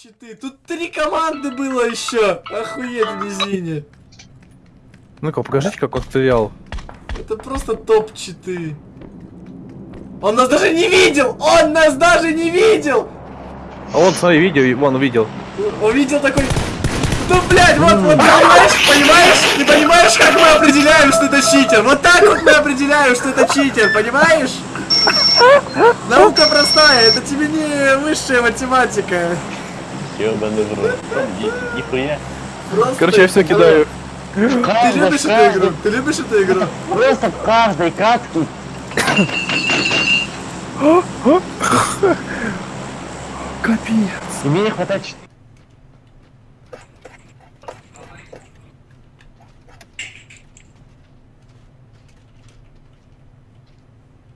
Щиты. Тут три команды было еще. Охуеть в низине. Ну-ка, покажите, как он стрелял. Это просто топ-читы. Он нас даже не видел! Он нас даже не видел! А вот, смотри, видео, вон, увидел. Увидел такой... Ну, блядь, вот, вот, понимаешь, понимаешь? Ты понимаешь, как мы определяем, что это читер? Вот так вот мы определяем, что это читер, понимаешь? Наука простая, это тебе не высшая математика. Ёбаный в рот. Ни- Нихуя. Короче, я все кидаю. Ты любишь эту игру? Ты любишь эту игру? Просто в каждой катке Капец. и мне не хватает ч-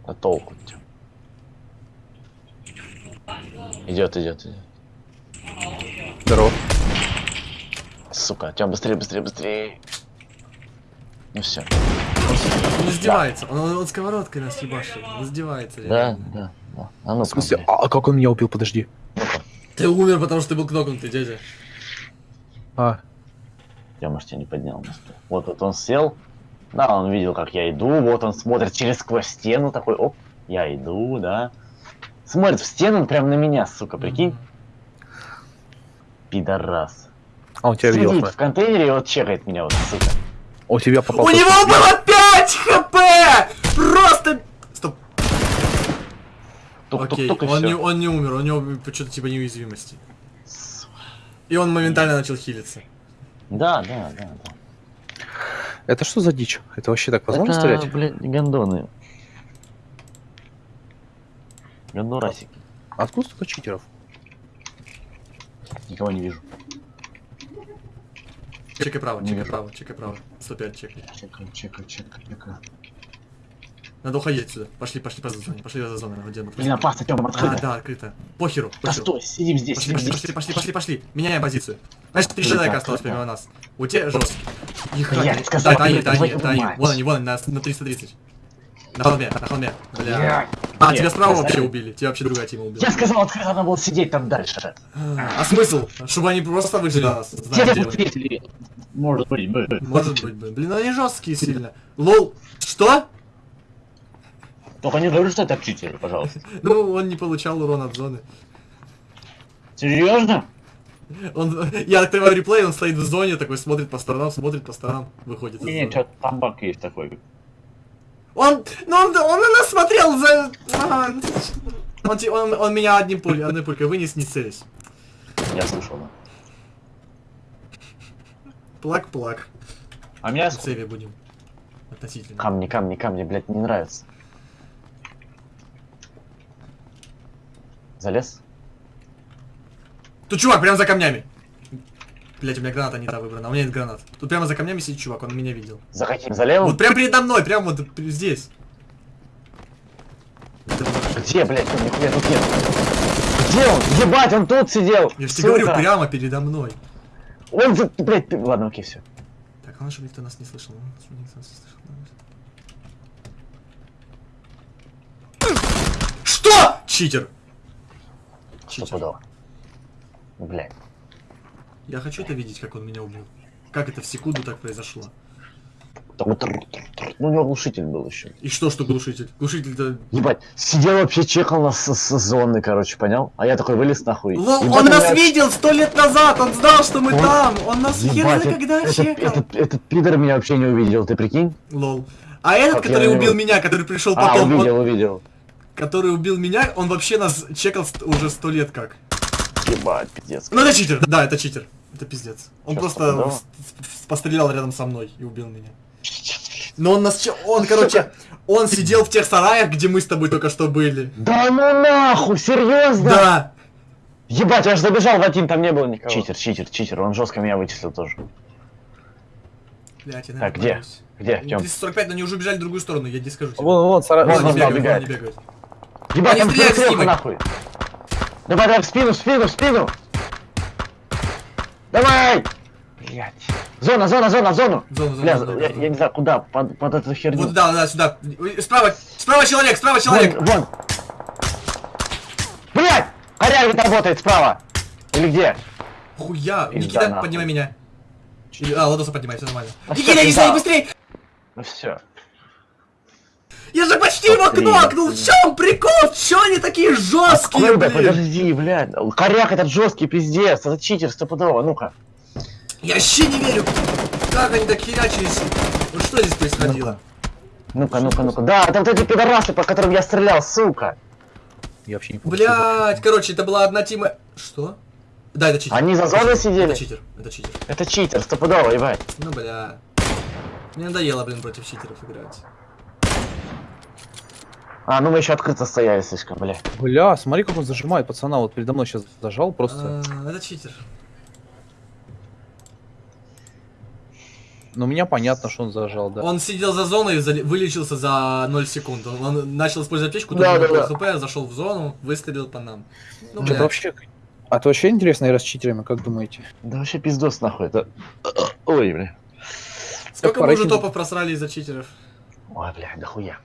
А толку -то? Идет, идет, идет. Здорово. Сука, Тём, быстрее, быстрее, быстрее. Ну все. Он издевается, он, он, он сковородкой нас ебашит, он издевается. Да, да, да. А ну В смысле, а, а как он меня убил, подожди. Ты умер, потому что ты был кнопнутый, дядя. А, Я, может, тебя не поднял. Вот, вот он сел. Да, он видел, как я иду. Вот он смотрит через сквозь стену такой, оп, я иду, да. Смотрит в стену, прям на меня, сука, прикинь. Пидорас. а он тебя видел. Сидит смотри. в контейнере и вот чекает меня, вот, сука. У тебя попал. У него было 5 хп! Просто... Стоп. Окей, Тук-тук-тук и он не, он не умер, у него что-то типа неуязвимости. И он моментально начал хилиться. Да, да, да, да. Это что за дичь? Это вообще так возможно Это, стрелять? блядь, гондоны. Гондорасики. Откуда столько читеров? Никого не вижу. Чекай право, Не чекай вижу. право, чекай право. 105 чекай. Чекаю, чекаю, чекаю, чекаю. Надо уходить отсюда. Пошли, пошли по зоне, пошли за зону, где мы. Блин, опасно, Тёма, А, открыто. да, открыто. Похеру, Да похеру. стой, сидим здесь, Пошли, сидим пошли, здесь. пошли, пошли, пошли, пошли. Меняем позицию. Значит, три человека осталось помимо нас. У тебя жесткий. Их Я сказал, Да, твою это они. мать. Вон они, вон они, на, на 330. На холме, на холме. Бля. Блядь. А, Нет, тебя справа вообще убили. Тебя вообще другая тима убила. Я сказал, открыто надо было сидеть там дальше. А смысл? Чтобы они просто выжили нас. знаете. Может быть, бы. Может быть, блин. Блин, они жесткие сильно. Лол. Что? Только не говори, что это читеры, пожалуйста. Ну, он не получал урон от зоны. Серьезно? Он, я открываю реплей, он стоит в зоне, такой смотрит по сторонам, смотрит по сторонам, выходит Не, что там баг есть такой. Он, ну он, он на нас смотрел за... Ага. Он, он, он меня одним пулей, одной пулькой вынес, не целясь. Я слышал, да. Плак-плак. А меня сейве будем. Относительно. Камни, камни, камни, блядь, не нравится. Залез? Тут чувак прямо за камнями. Блять, у меня граната не та выбрана, у меня нет гранат. Тут прямо за камнями сидит чувак, он меня видел. За каким? За левым? Вот прямо передо мной, прямо вот здесь. Где, блядь, он нихуя тут нет? Где он? Ебать, он тут сидел! Я же тебе говорю, прямо передо мной. Он. Блядь, ты- ладно, окей, все. Так, главное, чтобы никто нас не слышал. ну, никто нас не слышал. Что? Читер. Что Читер. Блядь. Я хочу это видеть, как он меня убил. Как это в секунду так произошло. Ну, у него глушитель был еще. И что, что глушитель? Глушитель-то... Ебать, сидел вообще, чекал нас с, с зоны, короче, понял? А я такой вылез нахуй. Лол, он нас меня- видел сто лет назад, он знал, что мы Он- там. Он нас хер Ебать, знает, когда этот, чекал. этот, этот пидор меня вообще не увидел, ты прикинь? Лол. А этот, Как который убил меня, который пришел А, потом, он- увидел, увидел. который убил меня, он вообще нас чекал уже сто лет как. Ебать, пиздец. Ну это читер, да, это читер. Это пиздец. Он Чё, просто пострелял рядом со мной и убил меня. Но он нас, че- он, короче, он сидел в тех сараях, где мы с тобой только что были. Да ну нахуй, серьезно? Да. Ебать, я аж забежал в один, там не было никого. Читер, читер, читер, он жестко меня вычислил тоже. Блять, я, Так, где? боюсь. Где, Тём? 345, но они уже убежали в другую сторону, я не скажу тебе. Вон, вон, сара... Вон, Вон, вон, они да, бегают, вон убегает. они бегают. Ебать, Они Давай, давай, в спину, в спину, в спину. Давай! Блять. Зона, зона, зона, в зону. Зона, зона, Бля, зона, я, зона. я не знаю, куда, под, под эту херню. Вот, да, да, сюда. Справа, справа человек, справа человек. Вон, вон. Блять! Корявит работает справа. Или где? Хуя. Пизда Никита, нахуй. поднимай меня. Или- А, Ладоса поднимай, все нормально. А Никита, не знаю, пизда. быстрей! Ну все. Я же почти его Быстрее, кнокнул! В чем прикол? Че они такие жесткие, Откуда? блин? Подожди, блядь. Коряк этот жесткий пиздец. Это читер стопудово. Ну-ка. Я вообще не верю. Как они так херячились? Вот что здесь происходило? Ну-ка, ну-ка, ну-ка. Да, это вот эти пидорасы, по которым я стрелял, сука. Я вообще не помню. Блять, короче, это была одна тима... Что? Да, это читер. Они за зоной сидели? Это читер, это читер. Это читер, стопудово, ебать. Ну, бля. Мне надоело, блин, против читеров играть. А, ну мы еще открыто стояли слишком, бля. Бля, смотри, как он зажимает пацана. Вот передо мной сейчас зажал просто. А, Это читер. Но у меня понятно, что он зажал, да. Он сидел за зоной и вылечился за 0 секунд. Он, он начал использовать аптечку, Да, да, да, хп, зашел в зону, выстрелил по нам. Ну, блядь. вообще... А то вообще интересно игра с читерами, как думаете? Да вообще пиздос нахуй. Это... Ой, бля. Сколько мы уже топов просрали из-за читеров? Ой, бля, да хуя.